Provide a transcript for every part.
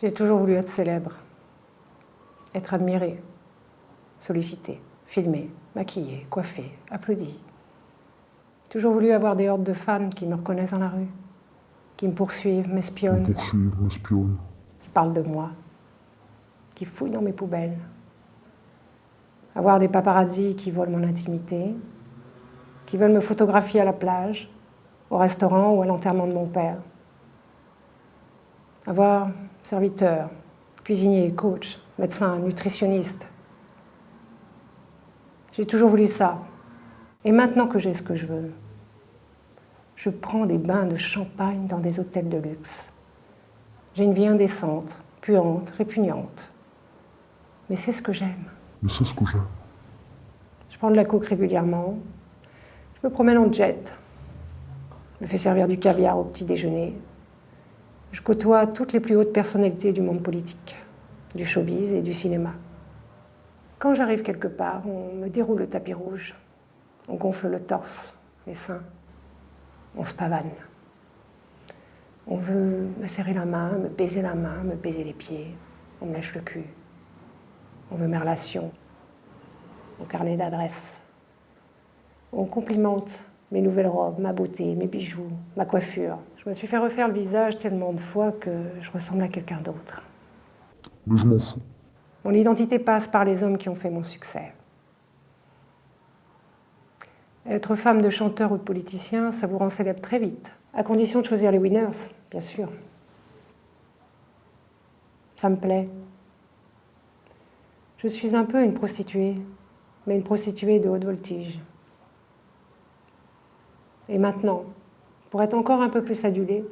J'ai toujours voulu être célèbre, être admirée, sollicitée, filmée, maquillée, coiffée, applaudie. J'ai toujours voulu avoir des hordes de fans qui me reconnaissent dans la rue, qui me poursuivent, m'espionnent, qui parlent de moi, qui fouillent dans mes poubelles. Avoir des paparazzis qui volent mon intimité, qui veulent me photographier à la plage, au restaurant ou à l'enterrement de mon père. Avoir serviteur, cuisinier, coach, médecin, nutritionniste. J'ai toujours voulu ça. Et maintenant que j'ai ce que je veux, je prends des bains de champagne dans des hôtels de luxe. J'ai une vie indécente, puante, répugnante. Mais c'est ce que j'aime. Mais c'est ce que j'aime. Je prends de la coke régulièrement. Je me promène en jet. Je me fais servir du caviar au petit déjeuner. Je côtoie toutes les plus hautes personnalités du monde politique, du showbiz et du cinéma. Quand j'arrive quelque part, on me déroule le tapis rouge. On gonfle le torse, les seins. On se pavane. On veut me serrer la main, me baiser la main, me baiser les pieds. On me lèche le cul. On veut mes relations, mon carnet d'adresses. On complimente mes nouvelles robes, ma beauté, mes bijoux, ma coiffure. Je me suis fait refaire le visage tellement de fois que je ressemble à quelqu'un d'autre. Mais je m'en fous. Mon identité passe par les hommes qui ont fait mon succès. Être femme de chanteur ou de politicien, ça vous rend célèbre très vite, à condition de choisir les winners, bien sûr. Ça me plaît. Je suis un peu une prostituée, mais une prostituée de haute voltige. Et maintenant, pour être encore un peu plus adulée,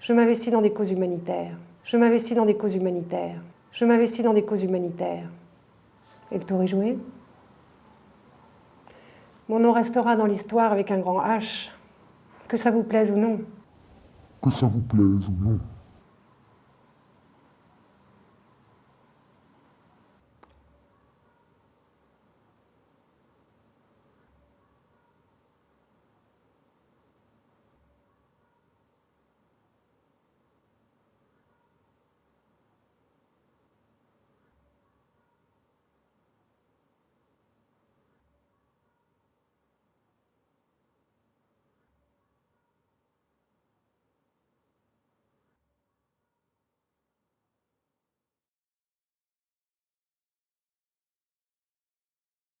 je m'investis dans des causes humanitaires. Je m'investis dans des causes humanitaires. Je m'investis dans des causes humanitaires. Et le tour est joué Mon nom restera dans l'histoire avec un grand H, que ça vous plaise ou non. Que ça vous plaise ou non.